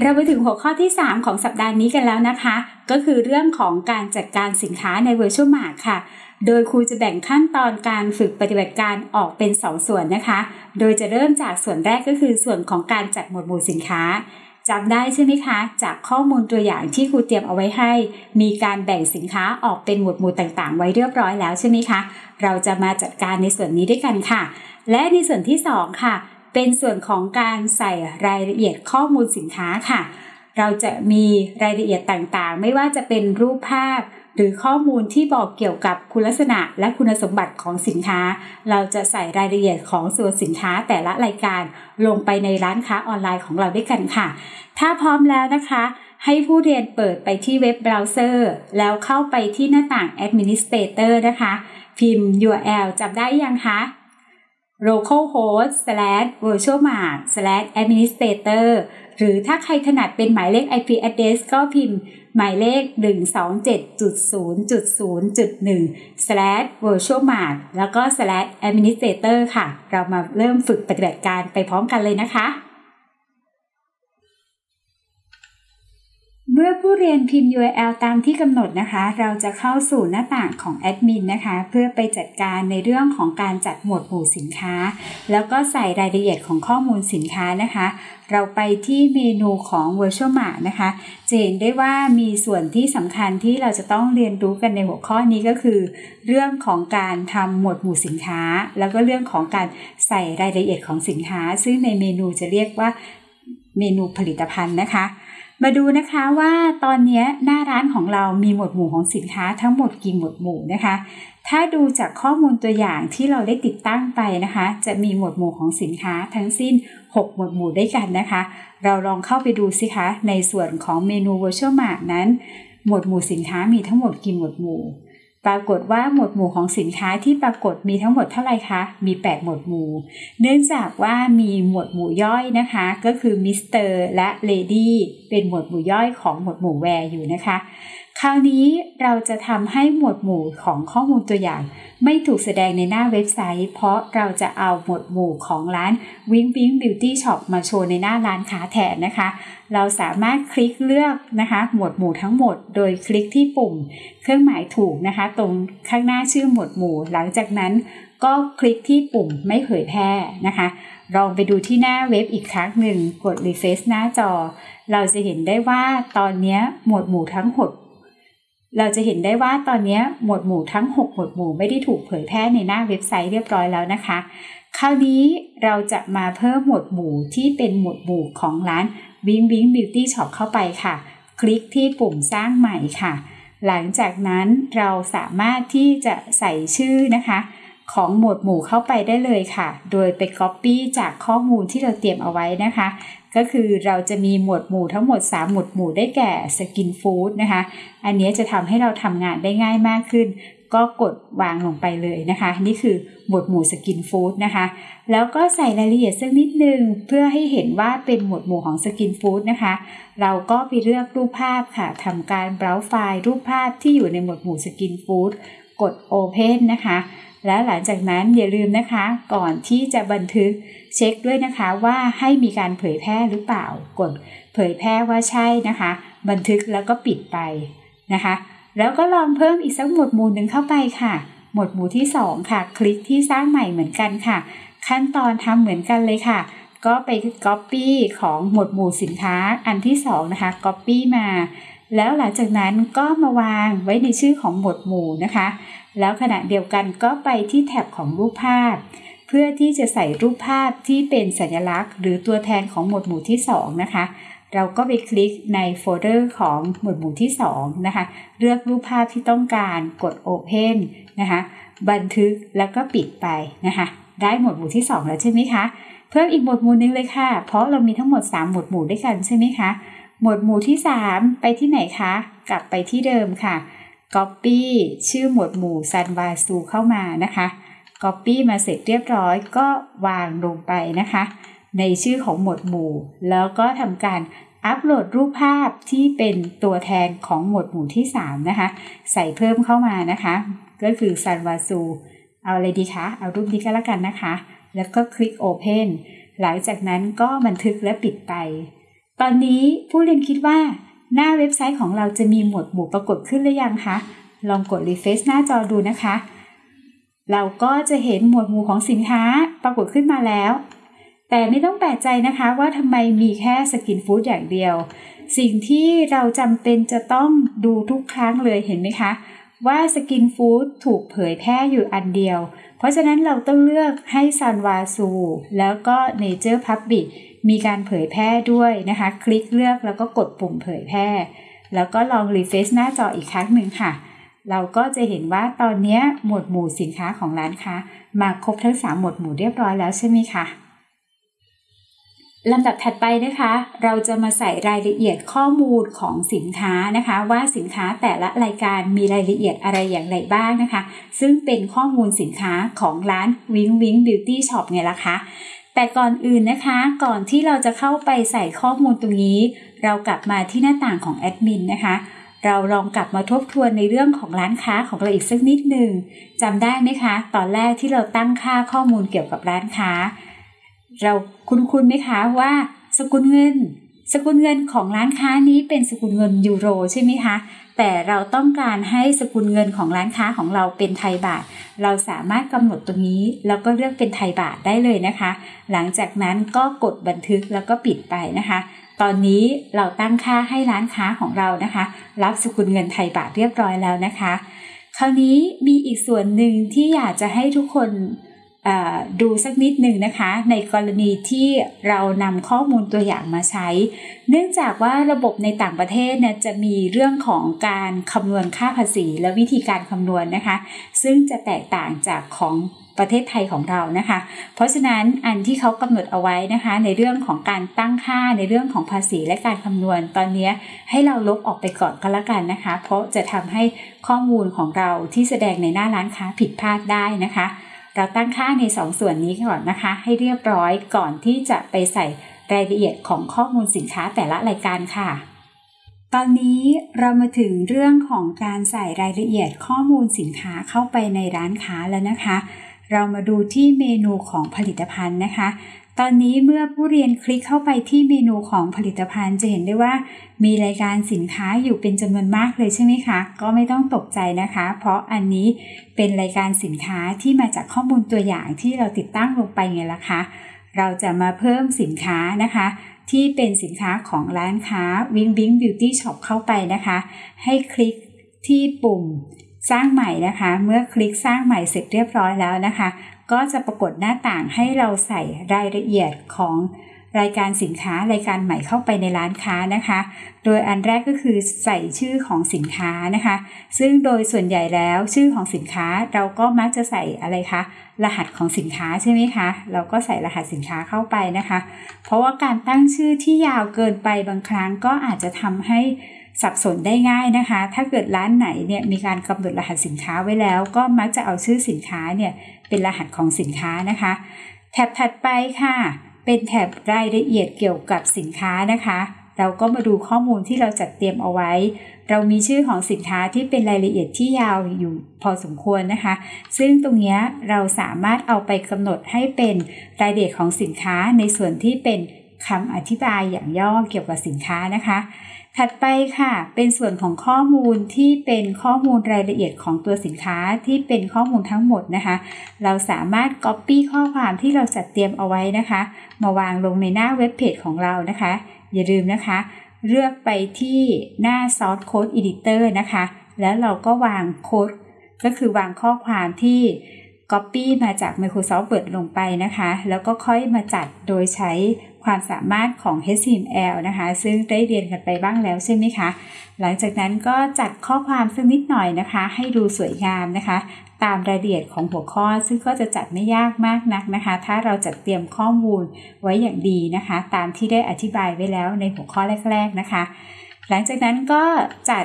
เราไปถึงหัวข้อที่ 3 ของสัปดาห์นี้กันแล้วนะคะ ก็คือเรื่องของการจัดการสินค้าใน Virtual Mart ค่ะ โดยครูจะแบ่งขั้นตอนการฝึกปฏิบัติการออกเป็น 2 ส่วนนะคะ โดยจะเริ่มจากส่วนแรกก็คือส่วนของการจัดหมวดหมู่สินค้าจำได้ใช่ไหมคะ จากข้อมูลตัวอย่างที่ครูเตรียมเอาไว้ให้ มีการแบ่งสินค้าออกเป็นหมวดหมู่ต่างๆ ไว้เรียบร้อยแล้วใช่ไหมคะ เราจะมาจัดการในส่วนนี้ด้วยกันค่ะ และในส่วนที่ 2 ค่ะ เป็นส่วนของการใส่รายละเอียดข้อมูลสินค้าค่ะ เราจะมีรายละเอียดต่างๆ ไม่ว่าจะเป็นรูปภาพ หรือข้อมูลที่บอกเกี่ยวกับคุณลักษณะและคุณสมบัติของสินค้า เราจะใส่รายละเอียดของส่วนสินค้าแต่ละรายการลงไปในร้านค้าออนไลน์ของเราด้วยกันค่ะ ถ้าพร้อมแล้วนะคะให้ผู้เรียนเปิดไปที่เว็บเบราว์เซอร์ แล้วเข้าไปที่หน้าต่าง Administrator นะคะ พิมพ์ URL จำได้ยังคะ localhost slash virtualmart slash administrator หรือถ้าใครถนัดเป็นหมายเลข IP address ก็พิมพ์ หมายเลข 127.0.0.1 slash virtualmart แล้วก็ slash administrator ค่ะ เรามาเริ่มฝึกปฏิบัติการไปพร้อมกันเลยนะคะ เมื่อผู้เรียนพิมพ์ URL ตามที่กำหนดนะคะ เราจะเข้าสู่หน้าต่างของแอดมินนะคะ เพื่อไปจัดการในเรื่องของการจัดหมวดหมู่สินค้า แล้วก็ใส่รายละเอียดของข้อมูลสินค้านะคะ เราไปที่เมนูของ Virtual Mart นะคะจะเห็นได้ว่ามีส่วนที่สำคัญที่เราจะต้องเรียนรู้กันในหัวข้อนี้ก็คือ เรื่องของการทำหมวดหมู่สินค้า แล้วก็เรื่องของการใส่รายละเอียดของสินค้า ซึ่งในเมนูจะเรียกว่าเมนูผลิตภัณฑ์นะคะ มาดูนะคะว่าตอนนี้หน้าร้านของเรามีหมวดหมู่ของสินค้าทั้งหมดกี่หมวดหมู่นะคะ ถ้าดูจากข้อมูลตัวอย่างที่เราได้ติดตั้งไปนะคะ จะมีหมวดหมู่ของสินค้าทั้งสิ้น 6 หมวดหมู่ด้วยกันนะคะ เราลองเข้าไปดูสิคะ ในส่วนของเมนู VirtueMart นั้น หมวดหมู่สินค้ามีทั้งหมดกี่หมวดหมู่ ปรากฏว่าหมวดหมู่ของสินค้าที่ปรากฏมีทั้งหมดเท่าไหร่คะ มี 8 หมวดหมู่ เนื่องจากว่ามีหมวดหมู่ย่อยนะคะ ก็คือมิสเตอร์และ Lady เป็นหมวดหมู่ย่อยของหมวดหมู่ Wear อยู่นะคะ คราวนี้เราจะทำให้หมวดหมู่ของข้อมูลตัวอย่าง ไม่ถูกแสดงในหน้าเว็บไซต์ เพราะเราจะเอาหมวดหมู่ของร้าน Wing Wing Beauty Shop มาโชว์ในหน้าร้านค้าแทนนะคะ เราสามารถคลิกเลือกนะคะ หมวดหมู่ทั้งหมด โดยคลิกที่ปุ่ม เครื่องหมายถูกนะคะ ตรงข้างหน้าชื่อหมวดหมู่ หลังจากนั้นก็คลิกที่ปุ่มไม่เผยแพร่นะคะ ลองไปดูที่หน้าเว็บอีกครั้งหนึ่งกด refresh หน้าจอ เราจะเห็นได้ว่าตอนนี้หมวดหมู่ทั้งหมด เราจะเห็นได้ว่าตอนนี้หมวดหมู่ทั้ง 6 หมวดหมู่ไม่ได้ถูกเผยแพร่ในหน้าเว็บไซต์เรียบร้อยแล้วนะคะ คราวนี้เราจะมาเพิ่มหมวดหมู่ที่เป็นหมวดหมู่ของร้านวิงวิง Beauty Shop เข้าไปค่ะ คลิกที่ปุ่มสร้างใหม่ค่ะ หลังจากนั้นเราสามารถที่จะใส่ชื่อนะคะ ของหมวดหมู่เข้าไปได้เลยค่ะ โดยไป Copy จากข้อมูลที่เราเตรียมเอาไว้นะคะ ก็คือเราจะมีหมวดหมู่ทั้งหมด 3 หมวดหมู่ได้แก่ Skinfood นะคะ อันนี้จะทำให้เราทำงานได้ง่ายมากขึ้น ก็กดวางลงไปเลยนะคะ นี่คือหมวดหมู่ Skinfood นะคะ แล้วก็ใส่รายละเอียดสักนิดนึง เพื่อให้เห็นว่าเป็นหมวดหมู่ของ Skinfood นะคะ เราก็ไปเลือกรูปภาพค่ะทำการ browse ไฟล์รูปภาพที่อยู่ในหมวดหมู่ Skinfood กด Open นะคะ และหลังจากนั้นอย่าลืมนะคะ ก่อนที่จะบันทึกเช็คด้วยนะคะว่าให้มีการเผยแพร่หรือเปล่ากดเผยแพร่ว่าใช่นะคะ บันทึกแล้วก็ปิดไปนะคะ แล้วก็ลองเพิ่มอีกสักหมวดหมู่หนึ่งเข้าไปค่ะ หมวดหมู่ที่ 2 ค่ะ คลิกที่สร้างใหม่เหมือนกันค่ะ ขั้นตอนทำเหมือนกันเลยค่ะ ก็ไป Copy ของหมวดหมู่สินค้าอันที่ 2 นะคะ Copy มา แล้วหลังจากนั้นก็มาวางไว้ในชื่อของหมวดหมู่นะคะ แล้วขณะเดียวกันก็ไปที่แท็บของรูปภาพ เพื่อที่จะใส่รูปภาพที่เป็นสัญลักษณ์ หรือตัวแทนของหมวดหมู่ที่ 2 นะคะ เราก็ไปคลิกในโฟลเดอร์ของหมวดหมู่ที่ 2 นะคะ เลือกรูปภาพที่ต้องการกด Open นะคะ บันทึกแล้วก็ปิดไปนะคะ ได้หมวดหมู่ที่ 2 แล้วใช่ไหมคะ เพิ่มอีกหมวดหมู่นึงเลยค่ะ เพราะเรามีทั้งหมด 3 หมวดหมู่ด้วยกันใช่ไหมคะ หมวดหมู่ที่ 3 ไปที่ไหนคะ กลับไปที่เดิมค่ะ Copy ชื่อหมวดหมู่ซันวาซูเข้ามานะคะ Copy มาเสร็จเรียบร้อยก็วางลงไปนะคะ ในชื่อของหมวดหมู่ แล้วก็ทำการอัปโหลดรูปภาพที่เป็นตัวแทนของหมวดหมู่ที่ 3 นะคะ ใส่เพิ่มเข้ามานะคะ ก็คือซันวาซูเอาอะไรดีคะ เอารูปนี้ก็แล้วกันนะคะ แล้วก็คลิก Open หลังจากนั้นก็บันทึกและปิดไป ตอนนี้ผู้เรียนคิดว่าหน้าเว็บไซต์ของเราจะมีหมวดหมู่ปรากฏขึ้นหรือยังคะ ลองกด refresh หน้าจอดูนะคะ เราก็จะเห็นหมวดหมู่ของสินค้าปรากฏขึ้นมาแล้ว แต่ไม่ต้องแปลกใจนะคะว่าทำไมมีแค่ Skinfood อย่างเดียว สิ่งที่เราจำเป็นจะต้องดูทุกครั้งเลยเห็นไหมคะ ว่า Skinfood ถูกเผยแพร่อยู่อันเดียว เพราะฉะนั้นเราต้องเลือกให้ Sulwhasoo แล้วก็เนเจอร์พับบิ มีการเผยแพร่ด้วยนะคะ คลิกเลือกแล้วก็กดปุ่มเผยแพร่ แล้วก็ลอง refresh หน้าจออีกครั้งหนึ่งค่ะ เราก็จะเห็นว่าตอนนี้หมวดหมู่สินค้าของร้านค้า มาครบทั้ง 3 หมวดหมู่เรียบร้อยแล้วใช่ไหมคะลำดับถัดไปนะคะ เราจะมาใส่รายละเอียดข้อมูลของสินค้านะคะ ว่าสินค้าแต่ละรายการมีรายละเอียดอะไรอย่างไรบ้างนะคะ ซึ่งเป็นข้อมูลสินค้าของร้านวิงวิง Beauty Shop ไงล่ะคะ แต่ก่อนอื่นนะคะ ก่อนที่เราจะเข้าไปใส่ข้อมูลตรงนี้ เรากลับมาที่หน้าต่างของแอดมินนะคะ เราลองกลับมาทบทวนในเรื่องของร้านค้าของเราอีกสักนิดหนึ่งจำได้ไหมคะ ตอนแรกที่เราตั้งค่าข้อมูลเกี่ยวกับร้านค้า เราคุ้นๆไหมคะว่า สกุลเงิน สกุลเงินของร้านค้านี้เป็นสกุลเงินยูโรใช่ไหมคะ แต่เราต้องการให้สกุลเงินของร้านค้าของเราเป็นไทยบาท เราสามารถกำหนดตรงนี้ แล้วก็เลือกเป็นไทยบาทได้เลยนะคะ หลังจากนั้นก็กดบันทึกแล้วก็ปิดไปนะคะ ตอนนี้เราตั้งค่าให้ร้านค้าของเรานะคะ รับสกุลเงินไทยบาทเรียบร้อยแล้วนะคะ คราวนี้มีอีกส่วนหนึ่งที่อยากจะให้ทุกคน ดูสักนิดหนึ่งนะคะ ในกรณีที่เรานำข้อมูลตัวอย่างมาใช้ เนื่องจากว่าระบบในต่างประเทศเนี่ยจะมีเรื่องของการคำนวณค่าภาษีและวิธีการคำนวณนนะคะ ซึ่งจะแตกต่างจากของประเทศไทยของเรานะคะ เพราะฉะนั้นอันที่เขากำหนดเอาไว้นะคะ ในเรื่องของการตั้งค่าในเรื่องของภาษีและการคำนวณตอนนี้ให้เราลบออกไปก่อนก็แล้วกันนะคะ เพราะจะทำให้ข้อมูลของเราที่แสดงในหน้าร้านค้าผิดพลาดได้นะคะ เราตั้งค่าใน2สส่วนนี้ก่อนนะคะ ให้เรียบร้อยก่อนที่จะไปใส่รายละเอียดของข้อมูลสินค้าแต่ละรายการค่ะ ตอนนี้เรามาถึงเรื่องของการใส่รายละเอียดข้อมูลสินค้าเข้าไปในร้านค้าแล้วนะคะ เรามาดูที่เมนูของผลิตภัณฑ์นะคะ ตอนนี้เมื่อผู้เรียนคลิกเข้าไปที่เมนูของผลิตภัณฑ์จะเห็นได้ว่า มีรายการสินค้าอยู่เป็นจำนวนมากเลยใช่ไหมคะ ก็ไม่ต้องตกใจนะคะ เพราะอันนี้เป็นรายการสินค้าที่มาจากข้อมูลตัวอย่างที่เราติดตั้งลงไปไงล่ะคะ เราจะมาเพิ่มสินค้านะคะ ที่เป็นสินค้าของร้านค้า Wing Wing Beauty Shop เข้าไปนะคะ ให้คลิกที่ปุ่มสร้างใหม่นะคะ เมื่อคลิกสร้างใหม่เสร็จเรียบร้อยแล้วนะคะ ก็จะปรากฏหน้าต่างให้เราใส่รายละเอียดของรายการสินค้ารายการใหม่เข้าไปในร้านค้านะคะ โดยอันแรกก็คือใส่ชื่อของสินค้านะคะ ซึ่งโดยส่วนใหญ่แล้วชื่อของสินค้าเราก็มักจะใส่อะไรคะ รหัสของสินค้าใช่ไหมคะ เราก็ใส่รหัสสินค้าเข้าไปนะคะ เพราะว่าการตั้งชื่อที่ยาวเกินไปบางครั้งก็อาจจะทำให้ สับสนได้ง่ายนะคะ ถ้าเกิดร้านไหนเนี่ยมีการกำหนดรหัสสินค้าไว้แล้ว ก็มักจะเอาชื่อสินค้าเนี่ยเป็นรหัสของสินค้านะคะ แถบถัดไปค่ะ เป็นแถบรายละเอียดเกี่ยวกับสินค้านะคะ เราก็มาดูข้อมูลที่เราจัดเตรียมเอาไว้ เรามีชื่อของสินค้าที่เป็นรายละเอียดที่ยาวอยู่พอสมควรนะคะ ซึ่งตรงนี้เราสามารถเอาไปกำหนดให้เป็นรายละเอียดของสินค้าในส่วนที่เป็น คำอธิบายอย่างย่อเกี่ยวกับสินค้านะคะ ถัดไปค่ะ เป็นส่วนของข้อมูลที่เป็นข้อมูลรายละเอียดของตัวสินค้าที่เป็นข้อมูลทั้งหมดนะคะ เราสามารถ Copy ข้อความที่เราจัดเตรียมเอาไว้นะคะ มาวางลงในหน้าเว็บเพจของเรานะคะ อย่าลืมนะคะ เลือกไปที่หน้า Source Code Editor นะคะ แล้วเราก็วางโค้ดก็คือวางข้อความที่ Copy มาจาก Microsoft Word ลงไปนะคะ แล้วก็ค่อยมาจัดโดยใช้ ความสามารถของ HTML นะคะ ซึ่งได้เรียนกันไปบ้างแล้วใช่ไหมคะ หลังจากนั้นก็จัดข้อความสักนิดหน่อยนะคะ ให้ดูสวยงามนะคะ ตามรายละเอียดของหัวข้อ ซึ่งก็จะจัดไม่ยากมากนักนะคะ ถ้าเราจัดเตรียมข้อมูลไว้อย่างดีนะคะ ตามที่ได้อธิบายไว้แล้วในหัวข้อแรก ๆนะคะ หลังจากนั้นก็จัด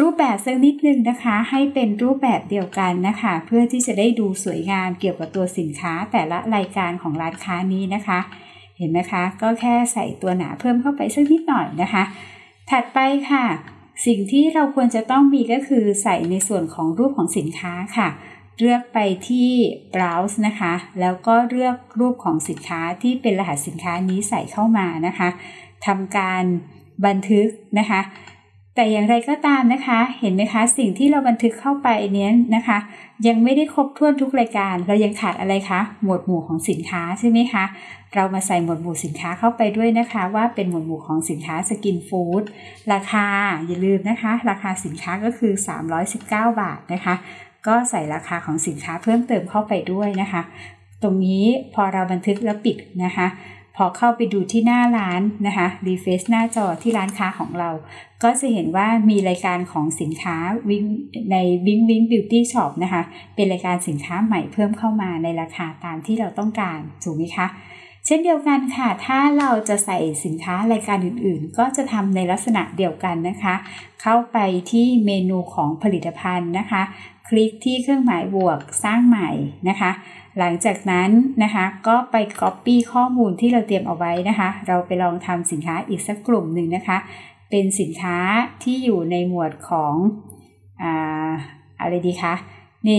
รูปแบบสักนิดนึงนะคะ ให้เป็นรูปแบบเดียวกันนะคะ เพื่อที่จะได้ดูสวยงามเกี่ยวกับตัวสินค้าแต่ละรายการของร้านค้านี้นะคะ เห็นไหมคะ ก็แค่ใส่ตัวหนาเพิ่มเข้าไปสักนิดหน่อยนะคะ ถัดไปค่ะ สิ่งที่เราควรจะต้องมีก็คือใส่ในส่วนของรูปของสินค้าค่ะ เลือกไปที่ browse นะคะ แล้วก็เลือกรูปของสินค้าที่เป็นรหัสสินค้านี้ใส่เข้ามานะคะทำการบันทึกนะคะ แต่อย่างไรก็ตามนะคะ เห็นไหมคะ สิ่งที่เราบันทึกเข้าไปเนี้ยนะคะ ยังไม่ได้ครบถ้วนทุกรายการ เรายังขาดอะไรคะ หมวดหมู่ของสินค้าใช่ไหมคะ เรามาใส่หมวดหมู่สินค้าเข้าไปด้วยนะคะ ว่าเป็นหมวดหมู่ของสินค้าสกินฟู้ดราคาอย่าลืมนะคะ ราคาสินค้าก็คือ 319 บาทนะคะ ก็ใส่ราคาของสินค้าเพิ่มเติมเข้าไปด้วยนะคะ ตรงนี้พอเราบันทึกแล้วปิดนะคะ พอเข้าไปดูที่หน้าร้านนะคะรีเฟซหน้าจอที่ร้านค้าของเรา ก็จะเห็นว่ามีรายการของสินค้าวิงในวิงวิงบิวตี้ช็อปนะคะ เป็นรายการสินค้าใหม่เพิ่มเข้ามาในราคาตามที่เราต้องการถูกไหมคะ เช่นเดียวกันค่ะ ถ้าเราจะใส่สินค้ารายการอื่นๆ ก็จะทำในลักษณะเดียวกันนะคะ เข้าไปที่เมนูของผลิตภัณฑ์นะคะ คลิกที่เครื่องหมายบวกสร้างใหม่นะคะ หลังจากนั้นนะคะก็ไป Copy ข้อมูลที่เราเตรียมเอาไว้นะคะ เราไปลองทำสินค้าอีกสักกลุ่มหนึ่งนะคะ เป็นสินค้าที่อยู่ในหมวดของอ่าอะไรดีคะเน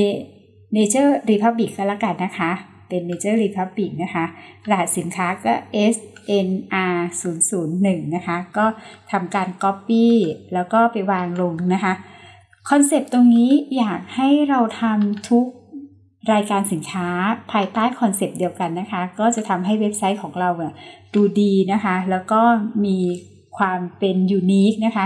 Nature Republic ก็แล้วกันนะคะ เป็น Nature Republic นะคะรหัสสินค้าก็ SNR 0 0 1นะคะ ก็ทำการ Copy แล้วก็ไปวางลงนะคะ concept ตรงนี้อยากให้เราทำทุก รายการสินค้าภายใต้ concept เดียวกันนะคะ ก็จะทำให้เว็บไซต์ของเราดูดีนะคะ แล้วก็มีความเป็น unique นะคะ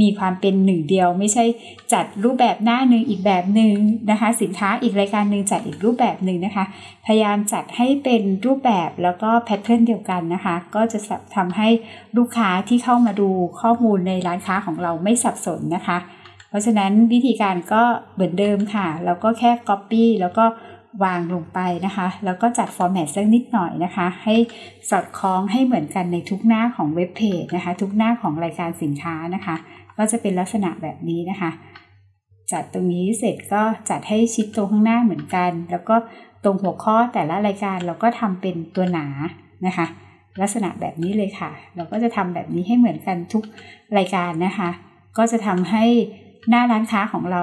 มีความเป็นหนึ่งเดียว ไม่ใช่จัดรูปแบบหน้าหนึ่งอีกแบบหนึ่งนะคะ สินค้าอีกรายการหนึ่งจัดอีกรูปแบบหนึ่งนะคะ พยายามจัดให้เป็นรูปแบบแล้วก็แพทเทิร์นเดียวกันนะคะ ก็จะทำให้ลูกค้าที่เข้ามาดูข้อมูลในร้านค้าของเราไม่สับสนนะคะ เพราะฉะนั้นวิธีการก็เหมือนเดิมค่ะ แล้วก็แค่ Copy แล้วก็วางลงไปนะคะ แล้วก็จัดฟอร์แมตสักนิดหน่อยนะคะ ให้สอดคล้องให้เหมือนกันในทุกหน้าของเว็บเพจนะคะ ทุกหน้าของรายการสินค้านะคะ ก็จะเป็นลักษณะแบบนี้นะคะ จัดตรงนี้เสร็จก็จัดให้ชิดตรงข้างหน้าเหมือนกัน แล้วก็ตรงหัวข้อแต่ละรายการเราก็ทำเป็นตัวหนานะคะ ลักษณะแบบนี้เลยค่ะ เราก็จะทำแบบนี้ให้เหมือนกันทุกรายการนะคะ ก็จะทำให้ หน้าร้านค้าของเรา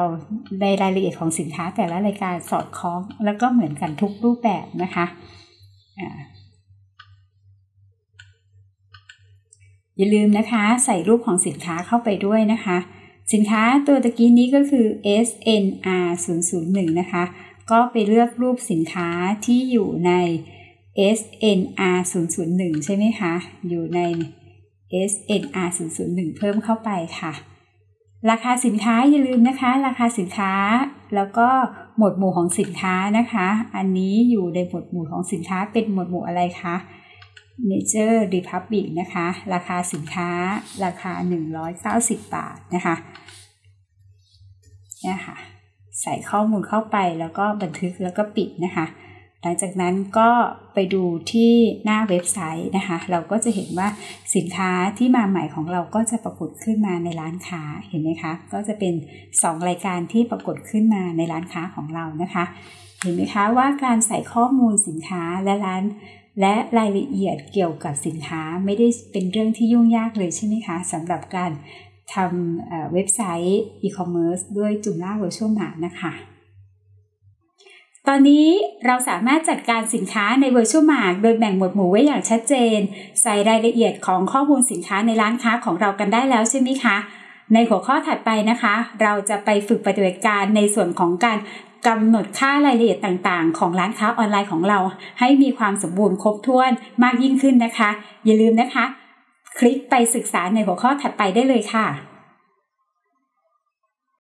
ในรายละเอียดของสินค้าแต่ละรายการสอดคล้อง แล้วก็เหมือนกันทุกรูปแบบนะคะอย่าลืมนะคะ ใส่รูปของสินค้าเข้าไปด้วยนะคะ สินค้าตัวตะกี้นี้ก็คือ SNR 0 0 1นะคะ ก็ไปเลือกรูปสินค้าที่อยู่ใน SNR 0 0 1ใช่ไหมคะ อยู่ใน SNR 0 0 1เพิ่มเข้าไปค่ะ ราคาสินค้าอย่าลืมนะคะ ราคาสินค้า แล้วก็หมวดหมู่ของสินค้านะคะ อันนี้อยู่ในหมวดหมู่ของสินค้าเป็นหมวดหมู่อะไรคะ Nature Republic นะคะ ราคาสินค้าราคา 190 บาทนะคะเนี่ยค่ะใส่ข้อมูลเข้าไปแล้วก็บันทึกแล้วก็ปิดนะคะ หลังจากนั้นก็ไปดูที่หน้าเว็บไซต์นะคะ เราก็จะเห็นว่าสินค้าที่มาใหม่ของเราก็จะปรากฏขึ้นมาในร้านค้าเห็นไหมคะ ก็จะเป็น 2 รายการที่ปรากฏขึ้นมาในร้านค้าของเรานะคะ เห็นไหมคะว่าการใส่ข้อมูลสินค้าและร้าน และรายละเอียดเกี่ยวกับสินค้าไม่ได้เป็นเรื่องที่ยุ่งยากเลยใช่ไหมคะสำหรับการทำเว็บไซต์อีคอมเมิร์ซด้วย Joomla VirtueMart นะคะ ตอนนี้เราสามารถจัดการสินค้าใน VirtueMart โดยแบ่งหมวดหมู่ไว้อย่างชัดเจน ใส่รายละเอียดของข้อมูลสินค้าในร้านค้าของเรากันได้แล้วใช่ไหมคะ ในหัวข้อถัดไปนะคะ เราจะไปฝึกปฏิบัติการในส่วนของการกำหนดค่ารายละเอียดต่างๆ ของร้านค้าออนไลน์ของเรา ให้มีความสมบูรณ์ครบถ้วนมากยิ่งขึ้นนะคะ อย่าลืมนะคะ คลิกไปศึกษาในหัวข้อถัดไปได้เลยค่ะ